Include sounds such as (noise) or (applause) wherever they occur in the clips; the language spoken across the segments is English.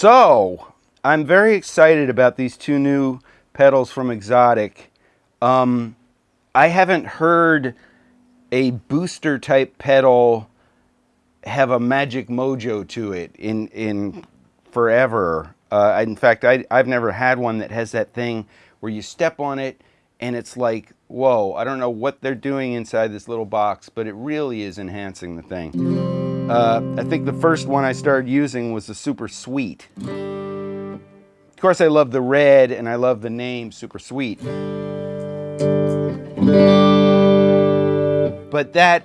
So, I'm very excited about these two new pedals from Xotic. Um, I haven't heard a booster type pedal have a magic mojo to it in in forever. Uh, in fact, I, I've never had one that has that thing where you step on it and it's like, whoa, I don't know what they're doing inside this little box, but it really is enhancing the thing. Uh, I think the first one I started using was the Super Sweet. Of course, I love the red and I love the name Super Sweet. But that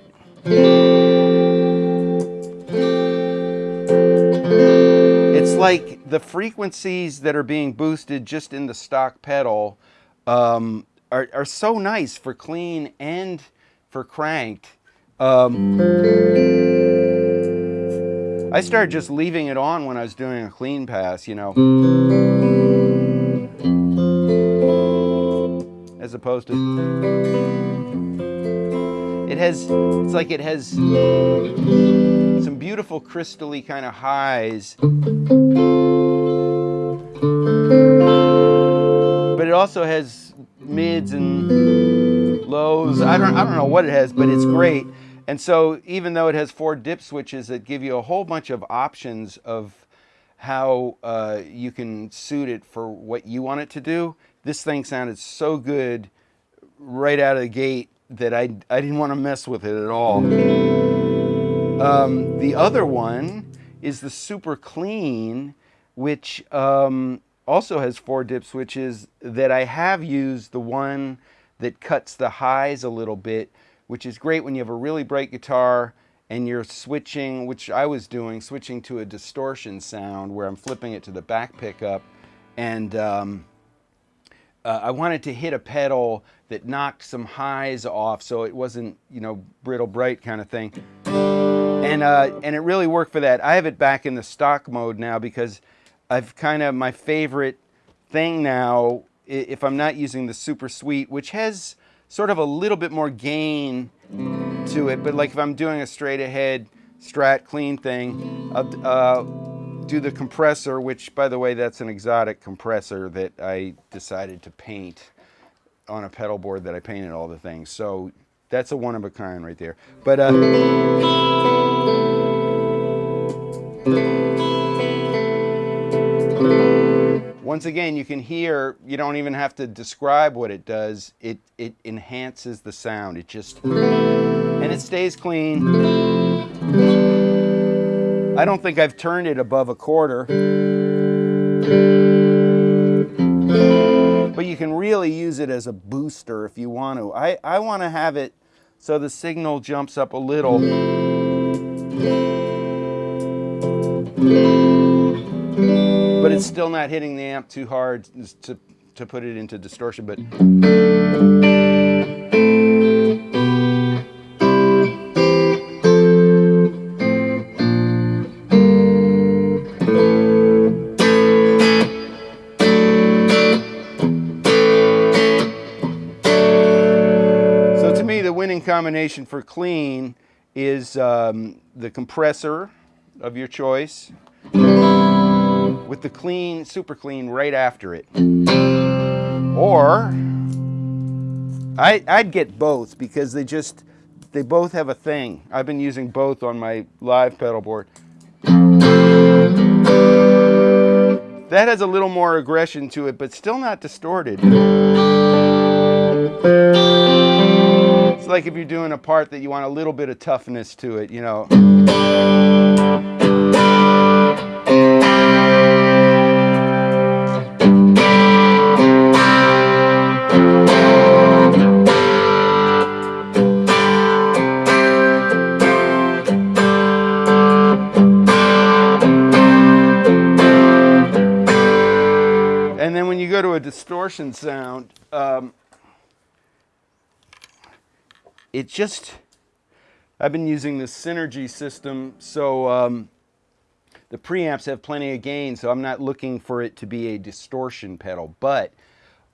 it's like the frequencies that are being boosted just in the stock pedal um, are, are so nice for clean and for cranked. Um, I started just leaving it on when I was doing a clean pass, you know. As opposed to... It has, it's like it has some beautiful crystally kind of highs. But it also has mids and lows. I don't, I don't know what it has, but it's great. And so even though it has four dip switches that give you a whole bunch of options of how uh, you can suit it for what you want it to do, this thing sounded so good right out of the gate that I, I didn't want to mess with it at all. Um, the other one is the Super Clean, which um, also has four dip switches that I have used the one that cuts the highs a little bit which is great when you have a really bright guitar and you're switching, which I was doing, switching to a distortion sound where I'm flipping it to the back pickup. And um, uh, I wanted to hit a pedal that knocked some highs off so it wasn't, you know, brittle bright kind of thing. And, uh, and it really worked for that. I have it back in the stock mode now because I've kind of, my favorite thing now, if I'm not using the Super Sweet, which has sort of a little bit more gain to it. But like if I'm doing a straight ahead strat clean thing, I'll uh, do the compressor, which by the way, that's an Xotic compressor that I decided to paint on a pedal board that I painted all the things. So that's a one of a kind right there. But uh, once again, you can hear, you don't even have to describe what it does. It, it enhances the sound. It just, and it stays clean. I don't think I've turned it above a quarter. But you can really use it as a booster if you want to. I, I want to have it so the signal jumps up a little but it's still not hitting the amp too hard to, to put it into distortion, but combination for clean is um, the compressor of your choice with the clean, super clean right after it. Or I, I'd get both because they just, they both have a thing. I've been using both on my live pedal board. That has a little more aggression to it, but still not distorted. It's like if you're doing a part that you want a little bit of toughness to it, you know. And then when you go to a distortion sound, um, it just, I've been using the Synergy system, so um, the preamps have plenty of gain, so I'm not looking for it to be a distortion pedal, but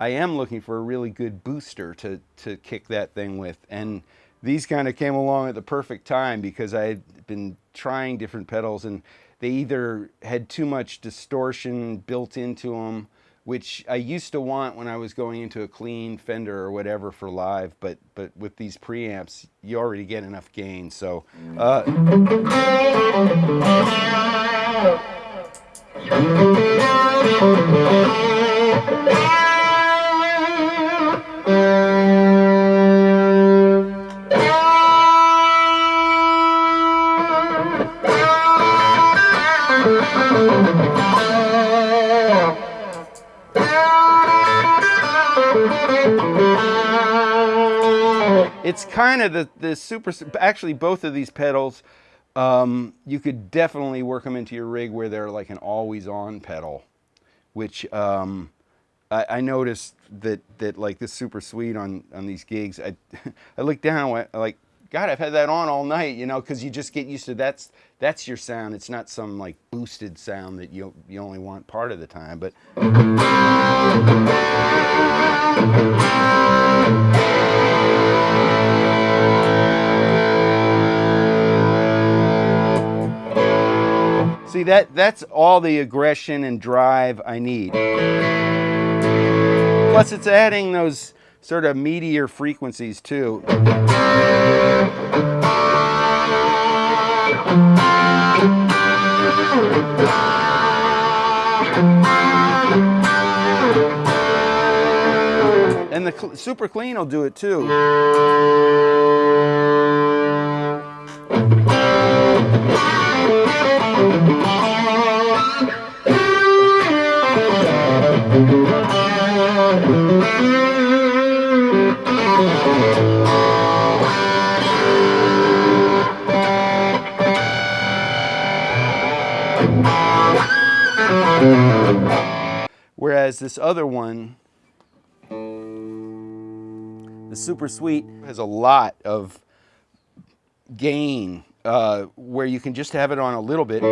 I am looking for a really good booster to, to kick that thing with. And these kind of came along at the perfect time because I had been trying different pedals and they either had too much distortion built into them which I used to want when I was going into a clean Fender or whatever for live, but but with these preamps, you already get enough gain. So. Uh, it's kind of the, the super, actually both of these pedals, um, you could definitely work them into your rig where they're like an always on pedal, which um, I, I, noticed that, that like this super sweet on, on these gigs, I, (laughs) I looked down went like, God, I've had that on all night, you know, because you just get used to that's that's your sound. It's not some like boosted sound that you you only want part of the time, but. See, that, that's all the aggression and drive I need. Plus, it's adding those sort of meteor frequencies, too. And the super clean will do it, too. Whereas this other one, the Super Sweet, has a lot of gain uh, where you can just have it on a little bit.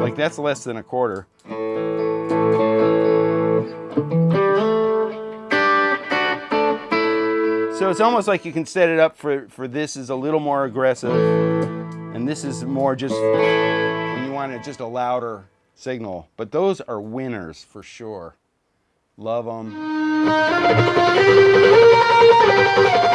Like that's less than a quarter. So it's almost like you can set it up for, for this is a little more aggressive and this is more just when you want it just a louder signal. But those are winners for sure. Love them. Thank you.